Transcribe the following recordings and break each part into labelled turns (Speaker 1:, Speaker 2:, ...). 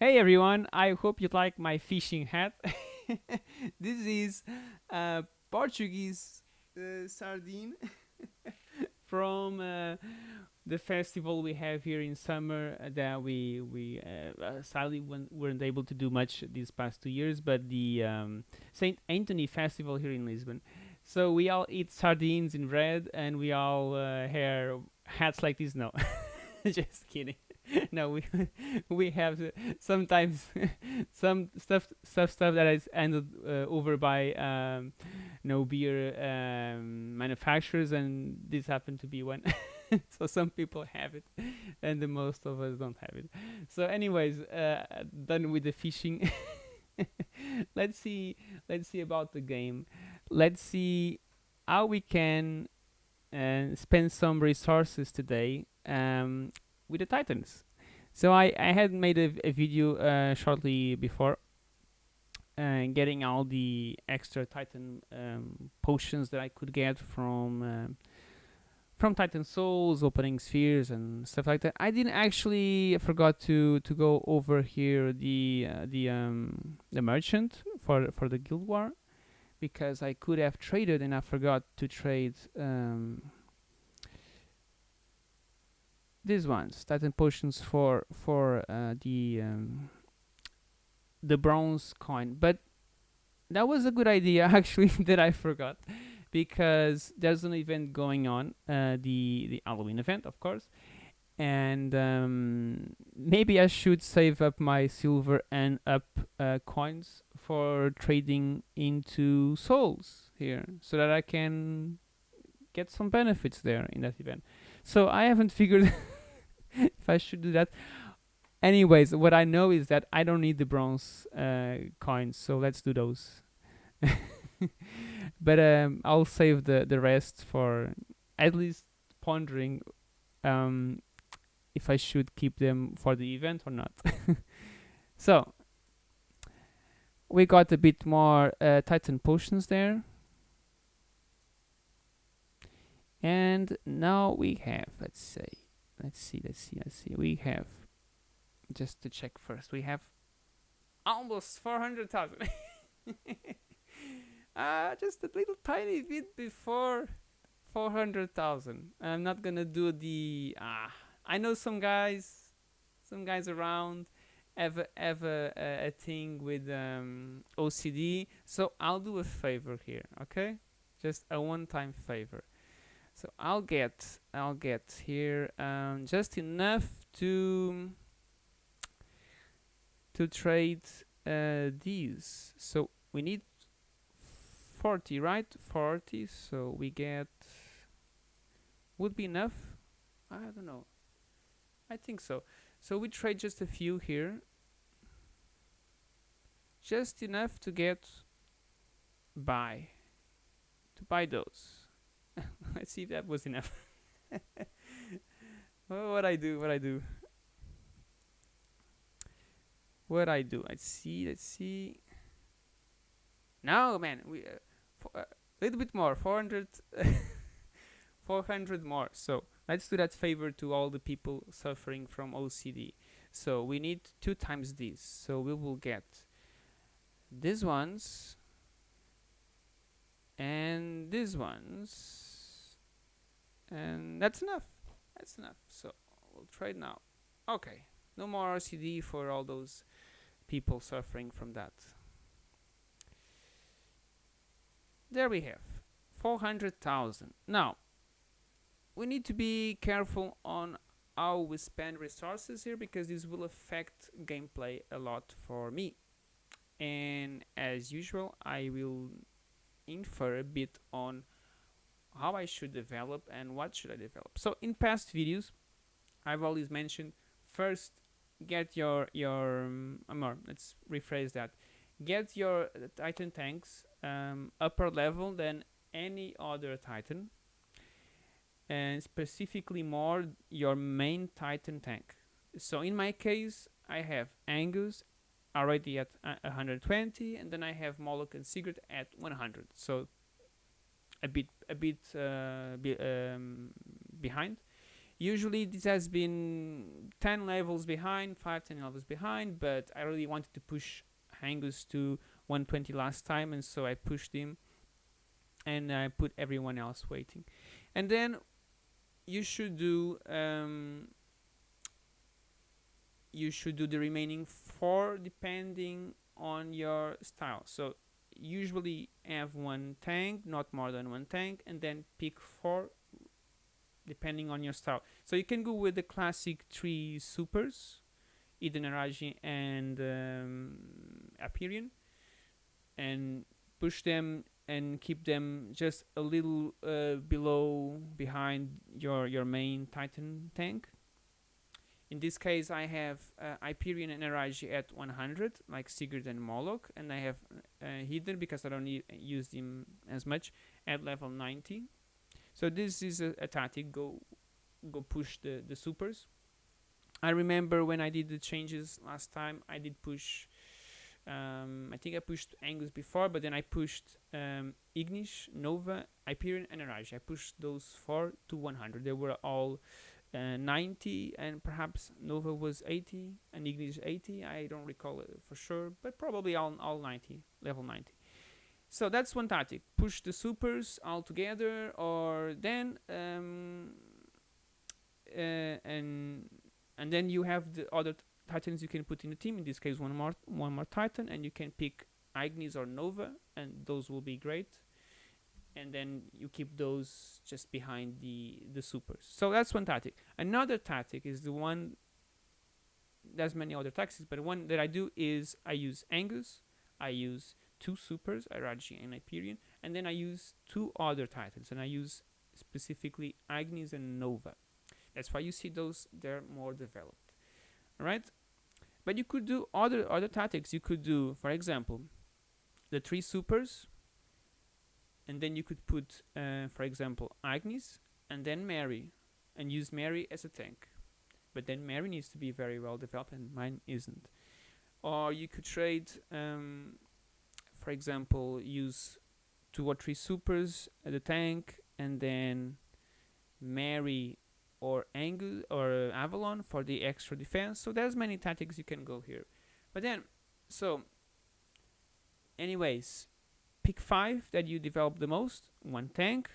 Speaker 1: Hey everyone, I hope you like my fishing hat. this is Portuguese uh, sardine from uh, the festival we have here in summer uh, that we we uh, uh, sadly weren't able to do much these past two years, but the um, Saint Anthony Festival here in Lisbon. So we all eat sardines in bread, and we all uh, wear hats like this. No, just kidding. no, we we have sometimes some stuff stuff stuff that is handed uh, over by um, no beer um, manufacturers, and this happened to be one. so some people have it, and the most of us don't have it. So, anyways, uh, done with the fishing. let's see. Let's see about the game. Let's see how we can uh, spend some resources today um, with the Titans. So I, I had made a, a video uh, shortly before uh, getting all the extra Titan um, potions that I could get from um from Titan Souls, opening spheres and stuff like that. I didn't actually I forgot to to go over here the uh, the um the merchant for for the guild war because I could have traded and I forgot to trade um these ones Titan potions for for uh, the um, the bronze coin, but that was a good idea actually that I forgot because there's an event going on, uh, the the Halloween event, of course, and um, maybe I should save up my silver and up uh, coins for trading into souls here, so that I can get some benefits there in that event. So I haven't figured if I should do that. Anyways, what I know is that I don't need the bronze uh, coins, so let's do those. but um, I'll save the the rest for at least pondering um, if I should keep them for the event or not. so we got a bit more uh, Titan potions there, and now we have let's say let's see let's see let's see we have just to check first we have almost 400,000 uh, just a little tiny bit before 400,000. I'm not gonna do the. Ah, I know some guys, some guys around have have a, a, a thing with um, OCD, so I'll do a favor here, okay? Just a one-time favor. So I'll get I'll get here um, just enough to to trade uh, these. So we need 40 right? 40 so we get would be enough? I don't know. I think so. So we trade just a few here. Just enough to get buy to buy those let's see if that was enough. What i do what i do. What i do let's see let's see. No man we uh, a little bit more 400 400 more. So let's do that favor to all the people suffering from OCD so we need two times this so we will get these ones and these ones and that's enough. That's enough. So we'll trade now. Okay. No more RCD for all those people suffering from that. There we have. 400,000 now we need to be careful on how we spend resources here because this will affect gameplay a lot for me. And as usual I will infer a bit on how I should develop and what should I develop. So in past videos I've always mentioned first get your your um, or let's rephrase that. Get your titan tanks um, upper level than any other titan and specifically more your main titan tank. So in my case i have angus already at uh, 120 and then i have moloch and sigurd at 100 so a bit a bit uh, be, um, behind. Usually this has been 10 levels behind 5 10 levels behind but i really wanted to push angus to 120 last time and so i pushed him and i put everyone else waiting. And then you should do um, you should do the remaining four depending on your style. So usually have one tank not more than one tank and then pick four depending on your style. So you can go with the classic three supers Eden Araji and um, Hyperion and push them and keep them just a little uh, below behind your your main Titan tank in this case, I have uh, Hyperion and Araji at 100, like Sigurd and Moloch, and I have uh, Eden because I don't need, use them as much at level 90. So this is a, a tactic. Go, go push the the supers. I remember when I did the changes last time. I did push. Um, I think I pushed Angus before, but then I pushed um, Ignis, Nova, Hyperion, and Araji. I pushed those four to 100. They were all uh, 90 and perhaps Nova was 80 and Ignis 80 I don't recall it for sure but probably all, all 90 level 90 so that's one tactic. Push the supers all together or then um, uh, and and then you have the other titans you can put in the team. In this case one more one more titan and you can pick Ignis or Nova and those will be great and then you keep those just behind the the supers. So that's one tactic. Another tactic is the one there's many other tactics but one that I do is I use Angus I use two supers Araji and Hyperion and then I use two other titans and I use specifically agnes and Nova. That's why you see those they're more developed. All right but you could do other other tactics. You could do for example the three supers and then you could put uh, for example Agnes and then Mairi and use Mairi as a tank. But then Mairi needs to be very well developed and mine isn't. Or you could trade um, for example use two or three supers at the tank and then Mairi or Angus or Avalon for the extra defense. So there's many tactics you can go here. But then so anyways pick five that you develop the most. One tank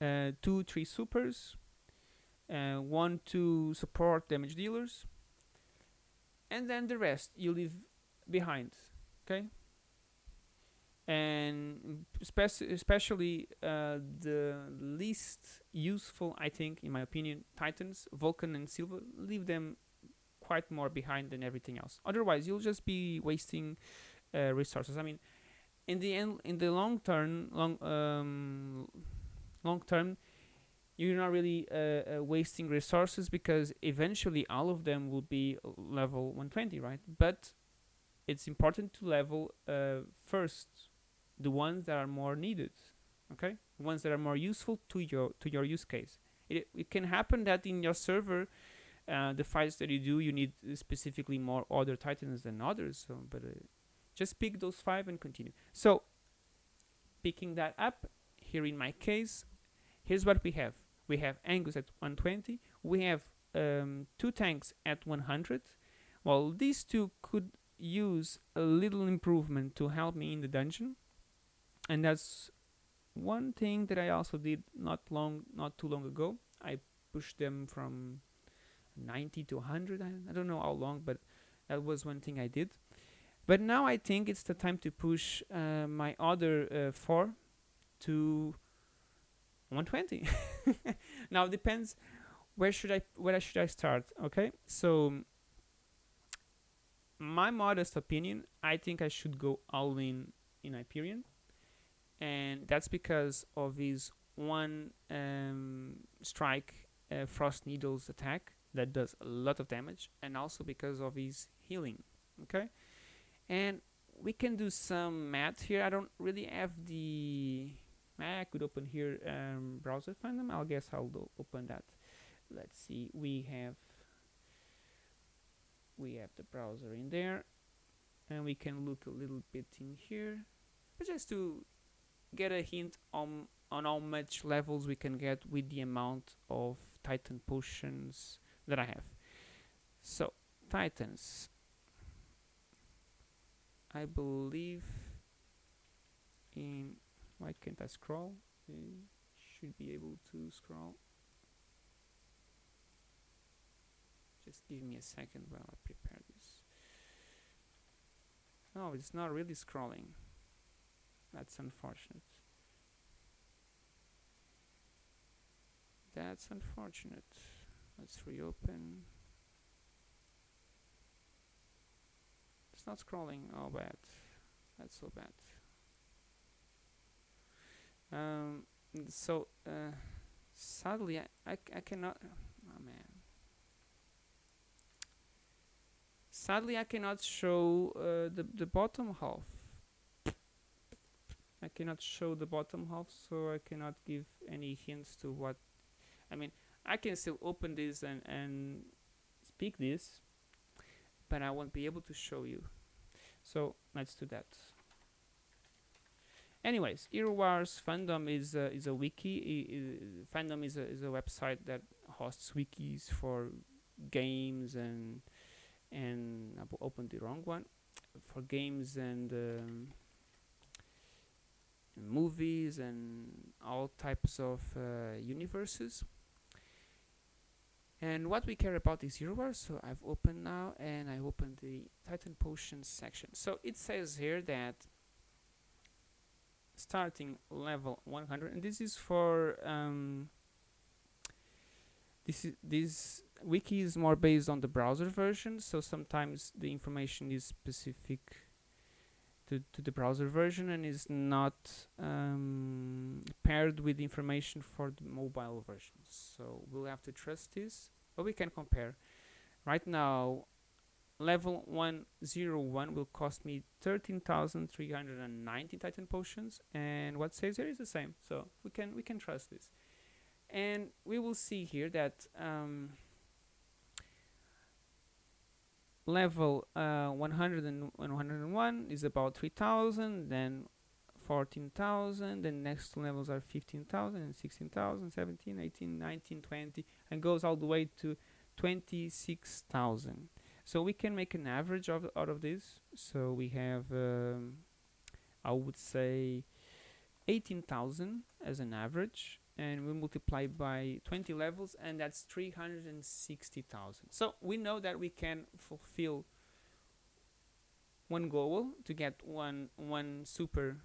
Speaker 1: uh, two three supers uh, one two support damage dealers and then the rest you leave behind okay? And spec- especially uh, the least useful I think in my opinion Titans Vulcan and Sylva leave them quite more behind than everything else. Otherwise you'll just be wasting uh, resources. I mean in the end in the long term long um, long term you're not really uh, uh, wasting resources because eventually all of them will be level 120 right? But it's important to level uh, first the ones that are more needed okay? Ones that are more useful to your to your use case. It, it can happen that in your server uh, the fights that you do you need specifically more other titans than others so but uh, just pick those five and continue. So picking that up here in my case here's what we have. We have Angus at 120 we have um, two tanks at 100 well these two could use a little improvement to help me in the dungeon. And that's one thing that I also did not long not too long ago. I pushed them from 90 to 100 I, I don't know how long but that was one thing I did but now I think it's the time to push uh, my other uh, 4 to 120 now it depends where should I where should I start okay? So my modest opinion I think I should go all in in Hyperion. And that's because of his one um, strike uh, frost needles attack that does a lot of damage and also because of his healing okay and we can do some math here. I don't really have the I could open here um, browser find them. I'll guess I'll open that. Let's see. We have we have the browser in there. And we can look a little bit in here. Just to get a hint on on how much levels we can get with the amount of Titan potions that I have. So Titans. I believe in why can't I scroll? I should be able to scroll. Just give me a second while I prepare this. Oh, it's not really scrolling. That's unfortunate. That's unfortunate. Let's reopen. It's not scrolling. Oh, bad. That's so bad. Um, so, uh, sadly, I, I, I cannot. Oh, man. Sadly, I cannot show uh, the, the bottom half. I cannot show the bottom half, so I cannot give any hints to what I mean, I can still open this and, and speak this, but I won't be able to show you. So let's do that. Anyways, Hero Wars fandom is is a wiki. Fandom is a, is a website that hosts wikis for games and and I opened the wrong one for games and um, movies and all types of uh, universes and what we care about is Hero Wars so I've opened now and I opened the Titan Potions section. So it says here that starting level 100 and this is for um, this is this wiki is more based on the browser version so sometimes the information is specific to, to the browser version and is not um, paired with information for the mobile version. So we'll have to trust this, but we can compare. Right now, level 101 will cost me 13,390 Titan potions, and what says here is the same. So we can we can trust this, and we will see here that. Um, level uh, 100 and 101 is about 3000 then 14,000 then next levels are 15,000 and 16,000 17 18 19 20 and goes all the way to 26,000 so we can make an average of out of this. So we have um, I would say 18,000 as an average and we multiply by 20 levels and that's 360,000 so we know that we can fulfill one goal to get one one super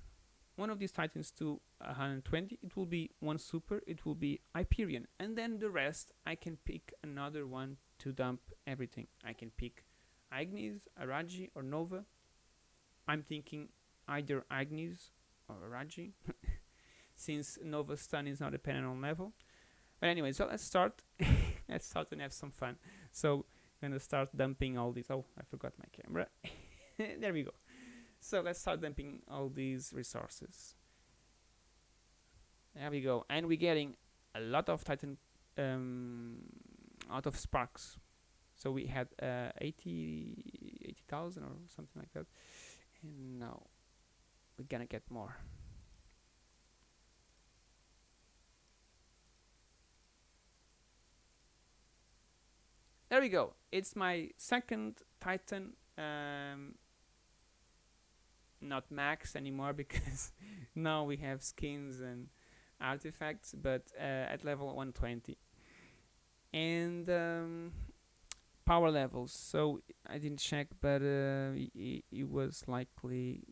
Speaker 1: one of these titans to 120 it will be one super it will be Hyperion. And then the rest I can pick another one to dump everything. I can pick Agnes, Araji or Nova. I'm thinking either Agnes or Araji since Nova Stun is not dependent on level. But anyway, so let's start. let's start and have some fun. So I'm gonna start dumping all these. Oh, I forgot my camera. there we go. So let's start dumping all these resources. There we go, and we're getting a lot of Titan, um, out of sparks. So we had uh, 80, 80,000 or something like that, and now we're gonna get more. There we go. It's my second titan um, not max anymore because now we have skins and artifacts but uh, at level 120 and um, power levels. So I didn't check but uh, it, it was likely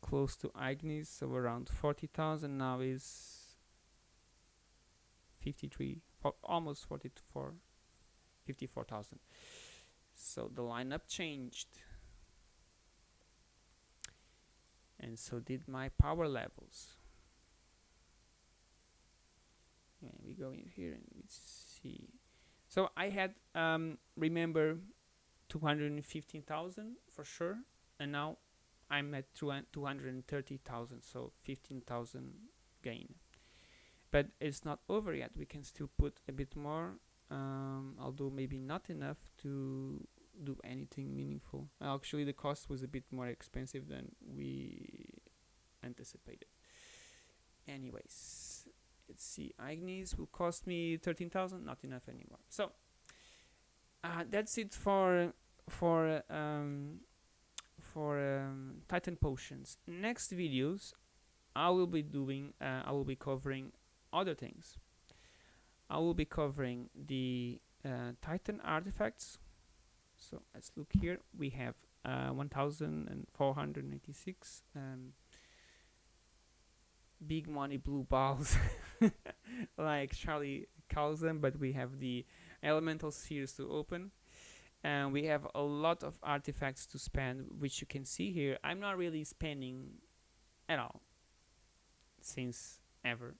Speaker 1: close to Ignis so around 40,000 now is 53 almost 44 54,000 so the lineup changed. And so did my power levels. And we go in here and we see. So I had um, remember 215,000 for sure and now I'm at 230,000 so 15,000 gain. But it's not over yet. We can still put a bit more um, although maybe not enough to do anything meaningful. Actually, the cost was a bit more expensive than we anticipated. Anyways, let's see. Ignis will cost me 13,000, not enough anymore. So uh, that's it for for um, for um, Titan potions. Next videos, I will be doing. Uh, I will be covering other things. I will be covering the uh, Titan artifacts. So let's look here. We have uh, 1,496 um, big money blue balls, like Charlie calls them. But we have the elemental spheres to open and we have a lot of artifacts to spend which you can see here I'm not really spending at all since ever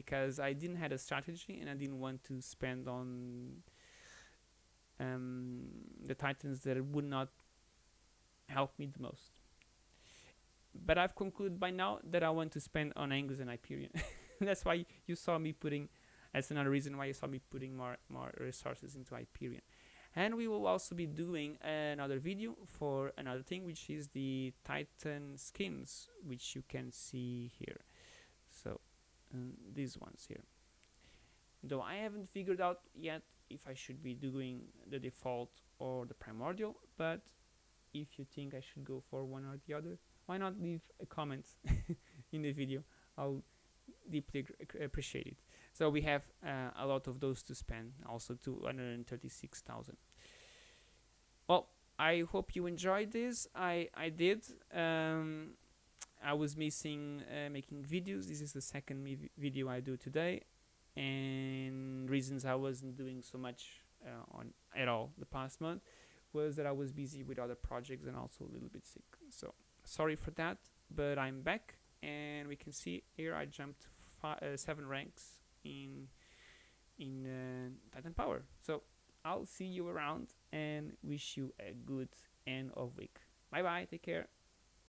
Speaker 1: because I didn't have a strategy and I didn't want to spend on um, the titans that would not help me the most. But I've concluded by now that I want to spend on Angus and Hyperion. That's why you saw me putting that's another reason why you saw me putting more more resources into Hyperion. And we will also be doing another video for another thing which is the titan skins which you can see here these ones here. Though I haven't figured out yet if I should be doing the default or the primordial but if you think I should go for one or the other why not leave a comment in the video? I'll deeply appreciate it. So we have uh, a lot of those to spend also 236,000 well I hope you enjoyed this. I I did um, I was missing uh, making videos this is the second video I do today and reasons I wasn't doing so much uh, on at all the past month was that I was busy with other projects and also a little bit sick so sorry for that but I'm back and we can see here I jumped uh, seven ranks in in uh, Titan Power. So I'll see you around and wish you a good end of week. Bye bye. Take care.